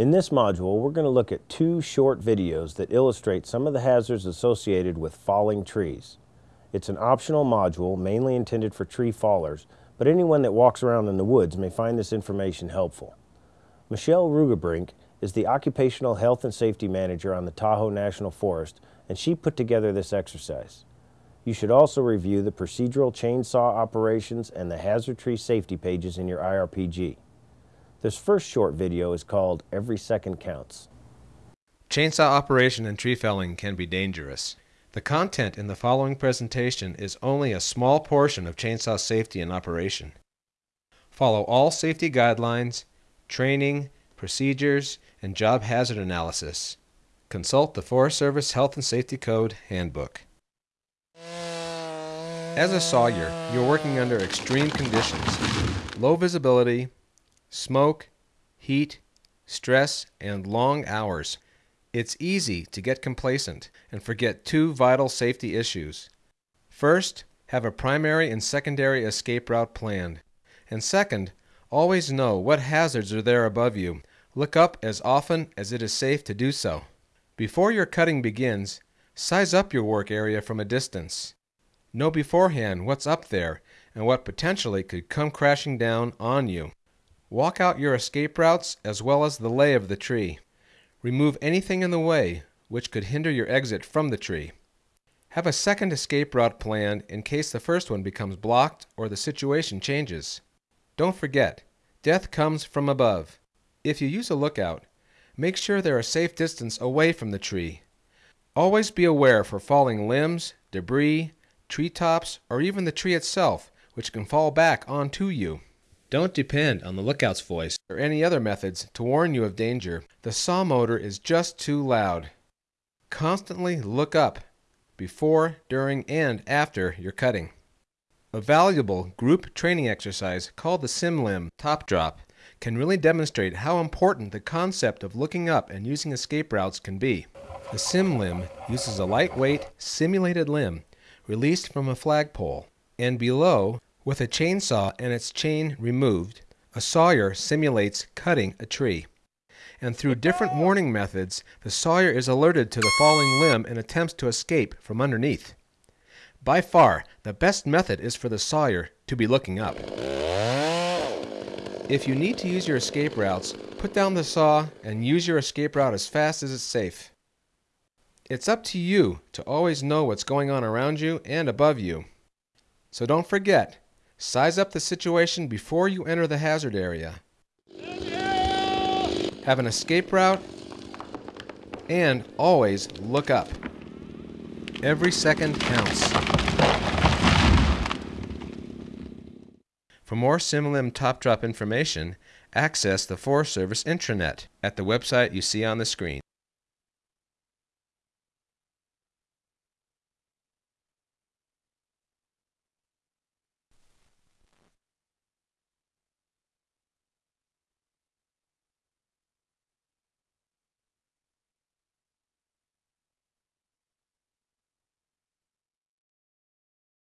In this module, we're going to look at two short videos that illustrate some of the hazards associated with falling trees. It's an optional module mainly intended for tree fallers, but anyone that walks around in the woods may find this information helpful. Michelle Rugebrink is the Occupational Health and Safety Manager on the Tahoe National Forest, and she put together this exercise. You should also review the procedural chainsaw operations and the hazard tree safety pages in your IRPG. This first short video is called Every Second Counts. Chainsaw operation and tree felling can be dangerous. The content in the following presentation is only a small portion of chainsaw safety and operation. Follow all safety guidelines, training, procedures, and job hazard analysis. Consult the Forest Service Health and Safety Code Handbook. As a sawyer, you're working under extreme conditions. Low visibility, smoke, heat, stress, and long hours. It's easy to get complacent and forget two vital safety issues. First, have a primary and secondary escape route planned. And second, always know what hazards are there above you. Look up as often as it is safe to do so. Before your cutting begins, size up your work area from a distance. Know beforehand what's up there and what potentially could come crashing down on you. Walk out your escape routes as well as the lay of the tree. Remove anything in the way which could hinder your exit from the tree. Have a second escape route planned in case the first one becomes blocked or the situation changes. Don't forget, death comes from above. If you use a lookout, make sure they're a safe distance away from the tree. Always be aware for falling limbs, debris, treetops, or even the tree itself, which can fall back onto you. Don't depend on the lookout's voice or any other methods to warn you of danger. The saw motor is just too loud. Constantly look up before, during, and after your cutting. A valuable group training exercise called the SimLim Top Drop can really demonstrate how important the concept of looking up and using escape routes can be. The SimLim uses a lightweight, simulated limb released from a flagpole, and below with a chainsaw and its chain removed, a sawyer simulates cutting a tree. And through different warning methods, the sawyer is alerted to the falling limb and attempts to escape from underneath. By far, the best method is for the sawyer to be looking up. If you need to use your escape routes, put down the saw and use your escape route as fast as it's safe. It's up to you to always know what's going on around you and above you. So don't forget, size up the situation before you enter the hazard area. Have an escape route and always look up. Every second counts. For more SimLim Top Drop information, access the Forest Service intranet at the website you see on the screen.